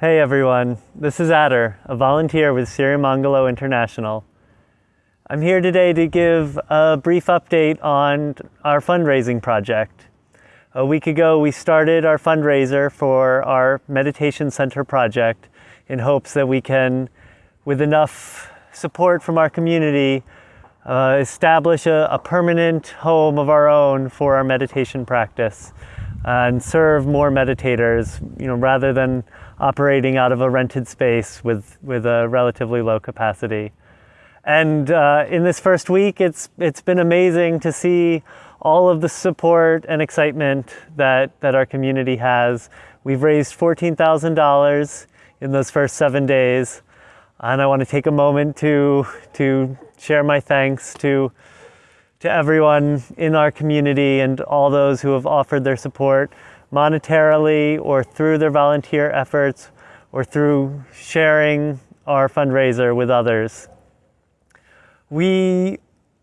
Hey everyone, this is Adder, a volunteer with Sirimangalo International. I'm here today to give a brief update on our fundraising project. A week ago we started our fundraiser for our meditation center project in hopes that we can, with enough support from our community, uh, establish a, a permanent home of our own for our meditation practice and serve more meditators, you know, rather than operating out of a rented space with, with a relatively low capacity. And uh, in this first week, it's, it's been amazing to see all of the support and excitement that, that our community has. We've raised $14,000 in those first seven days. And I want to take a moment to, to share my thanks to to everyone in our community and all those who have offered their support monetarily or through their volunteer efforts or through sharing our fundraiser with others. We,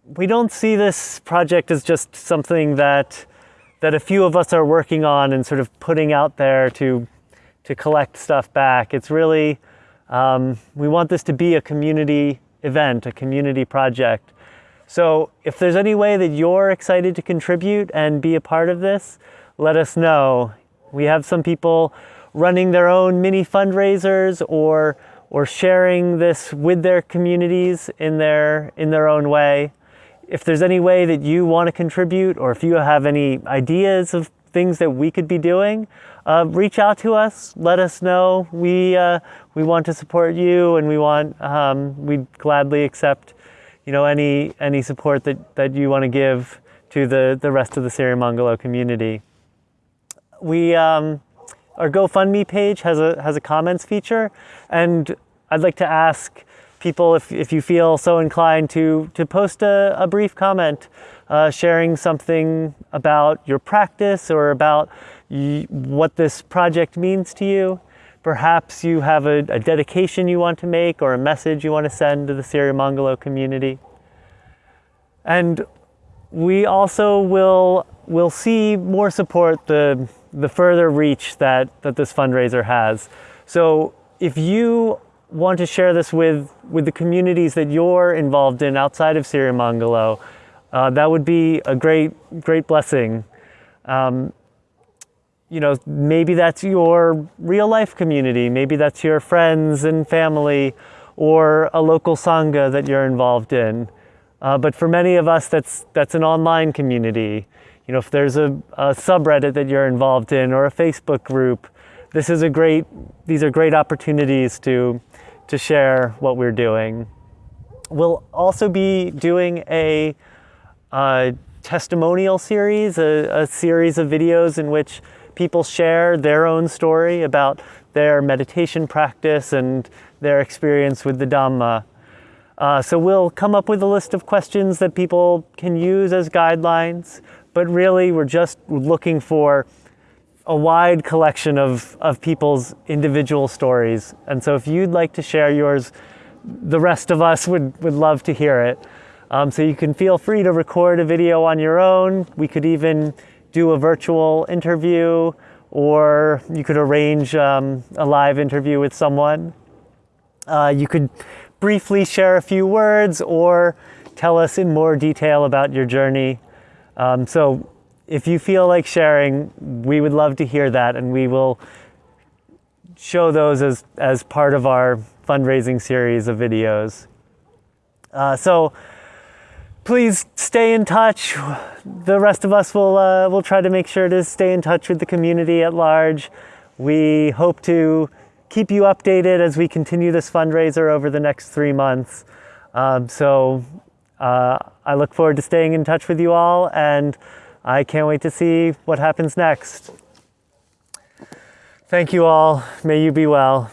we don't see this project as just something that, that a few of us are working on and sort of putting out there to, to collect stuff back. It's really, um, we want this to be a community event, a community project. So if there's any way that you're excited to contribute and be a part of this, let us know. We have some people running their own mini fundraisers or, or sharing this with their communities in their, in their own way. If there's any way that you want to contribute or if you have any ideas of things that we could be doing, uh, reach out to us, let us know. We, uh, we want to support you and we want, um, we'd gladly accept you know, any, any support that, that you want to give to the, the rest of the Sirimangalo community. We, um, our GoFundMe page has a, has a comments feature, and I'd like to ask people if, if you feel so inclined to, to post a, a brief comment uh, sharing something about your practice or about what this project means to you. Perhaps you have a, a, dedication you want to make or a message you want to send to the Sirimangalo community. And we also will, will see more support the, the further reach that, that this fundraiser has. So if you want to share this with, with the communities that you're involved in outside of Sirimangalo, uh, that would be a great, great blessing. Um, you know, maybe that's your real life community. Maybe that's your friends and family or a local Sangha that you're involved in. Uh, but for many of us, that's, that's an online community. You know, if there's a, a subreddit that you're involved in or a Facebook group, this is a great, these are great opportunities to, to share what we're doing. We'll also be doing a, a testimonial series, a, a series of videos in which people share their own story about their meditation practice and their experience with the Dhamma. Uh, so we'll come up with a list of questions that people can use as guidelines, but really we're just looking for a wide collection of, of people's individual stories. And so if you'd like to share yours, the rest of us would, would love to hear it. Um, so you can feel free to record a video on your own. We could even do a virtual interview or you could arrange um, a live interview with someone. Uh, you could briefly share a few words or tell us in more detail about your journey. Um, so if you feel like sharing, we would love to hear that and we will show those as, as part of our fundraising series of videos. Uh, so please stay in touch. The rest of us will, uh, will try to make sure to stay in touch with the community at large. We hope to keep you updated as we continue this fundraiser over the next three months. Um, so uh, I look forward to staying in touch with you all and I can't wait to see what happens next. Thank you all. May you be well.